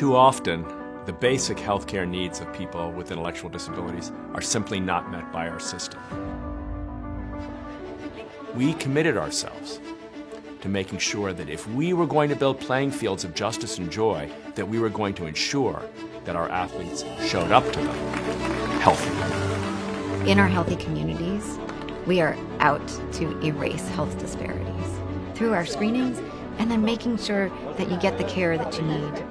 Too often, the basic healthcare needs of people with intellectual disabilities are simply not met by our system. We committed ourselves to making sure that if we were going to build playing fields of justice and joy, that we were going to ensure that our athletes showed up to them healthy. In our healthy communities, we are out to erase health disparities through our screenings and then making sure that you get the care that you need